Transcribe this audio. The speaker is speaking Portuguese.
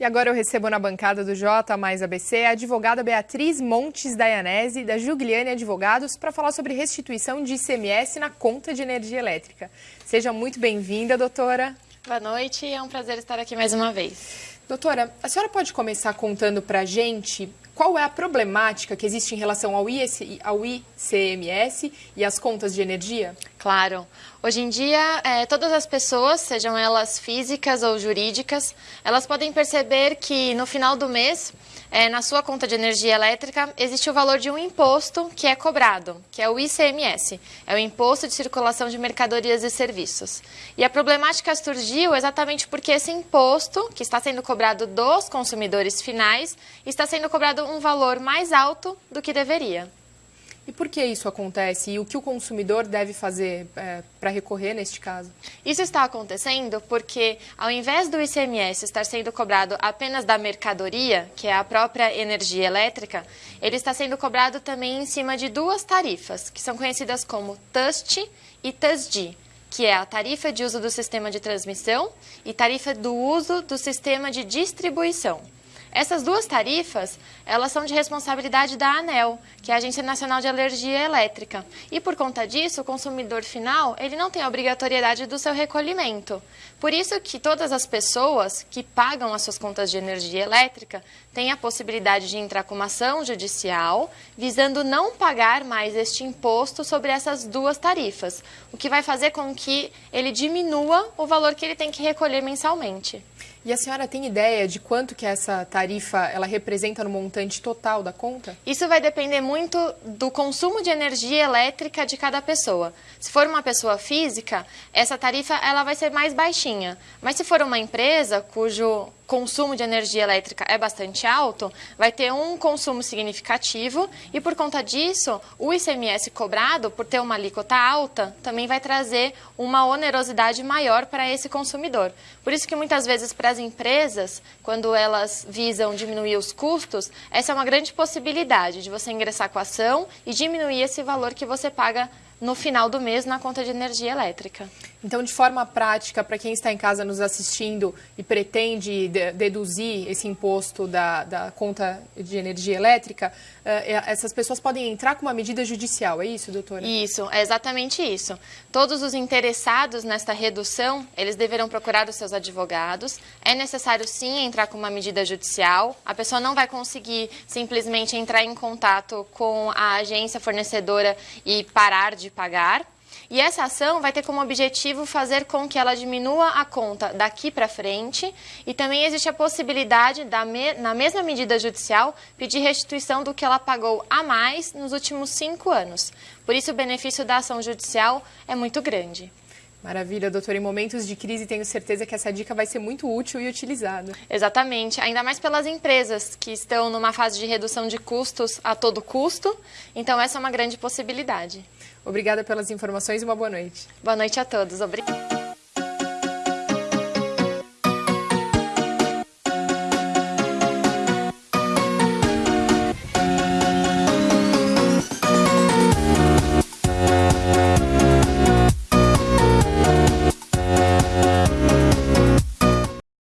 E agora eu recebo na bancada do J mais ABC a advogada Beatriz Montes Dayanese, da Jugliane Advogados, para falar sobre restituição de ICMS na conta de energia elétrica. Seja muito bem-vinda, doutora. Boa noite, é um prazer estar aqui mais uma vez. Doutora, a senhora pode começar contando para a gente qual é a problemática que existe em relação ao, IC, ao ICMS e às contas de energia? Claro. Hoje em dia, é, todas as pessoas, sejam elas físicas ou jurídicas, elas podem perceber que no final do mês, é, na sua conta de energia elétrica, existe o valor de um imposto que é cobrado, que é o ICMS, é o Imposto de Circulação de Mercadorias e Serviços. E a problemática surgiu exatamente porque esse imposto, que está sendo cobrado dos consumidores finais, está sendo cobrado um valor mais alto do que deveria. E por que isso acontece? E o que o consumidor deve fazer é, para recorrer neste caso? Isso está acontecendo porque, ao invés do ICMS estar sendo cobrado apenas da mercadoria, que é a própria energia elétrica, ele está sendo cobrado também em cima de duas tarifas, que são conhecidas como TUST e TUSD que é a tarifa de uso do sistema de transmissão e tarifa do uso do sistema de distribuição. Essas duas tarifas, elas são de responsabilidade da ANEL, que é a Agência Nacional de Energia Elétrica. E por conta disso, o consumidor final, ele não tem a obrigatoriedade do seu recolhimento. Por isso que todas as pessoas que pagam as suas contas de energia elétrica têm a possibilidade de entrar com uma ação judicial, visando não pagar mais este imposto sobre essas duas tarifas, o que vai fazer com que ele diminua o valor que ele tem que recolher mensalmente. E a senhora tem ideia de quanto que essa tarifa ela representa no montante total da conta? Isso vai depender muito do consumo de energia elétrica de cada pessoa. Se for uma pessoa física, essa tarifa ela vai ser mais baixinha. Mas se for uma empresa cujo consumo de energia elétrica é bastante alto, vai ter um consumo significativo e por conta disso, o ICMS cobrado, por ter uma alíquota alta, também vai trazer uma onerosidade maior para esse consumidor. Por isso que muitas vezes para as empresas, quando elas visam diminuir os custos, essa é uma grande possibilidade de você ingressar com a ação e diminuir esse valor que você paga no final do mês na conta de energia elétrica. Então, de forma prática, para quem está em casa nos assistindo e pretende de deduzir esse imposto da, da, conta de energia elétrica, uh, essas pessoas podem entrar com uma medida judicial, é isso, doutora? Isso, é exatamente isso. Todos os interessados nesta redução, eles deverão procurar os seus advogados. É necessário, sim, entrar com uma medida judicial. A pessoa não vai conseguir simplesmente entrar em contato com a agência fornecedora e parar de pagar. E essa ação vai ter como objetivo fazer com que ela diminua a conta daqui para frente e também existe a possibilidade, da me, na mesma medida judicial, pedir restituição do que ela pagou a mais nos últimos cinco anos. Por isso, o benefício da ação judicial é muito grande. Maravilha, doutora. Em momentos de crise, tenho certeza que essa dica vai ser muito útil e utilizada. Exatamente, ainda mais pelas empresas que estão numa fase de redução de custos a todo custo. Então, essa é uma grande possibilidade. Obrigada pelas informações e uma boa noite. Boa noite a todos. Obrigada.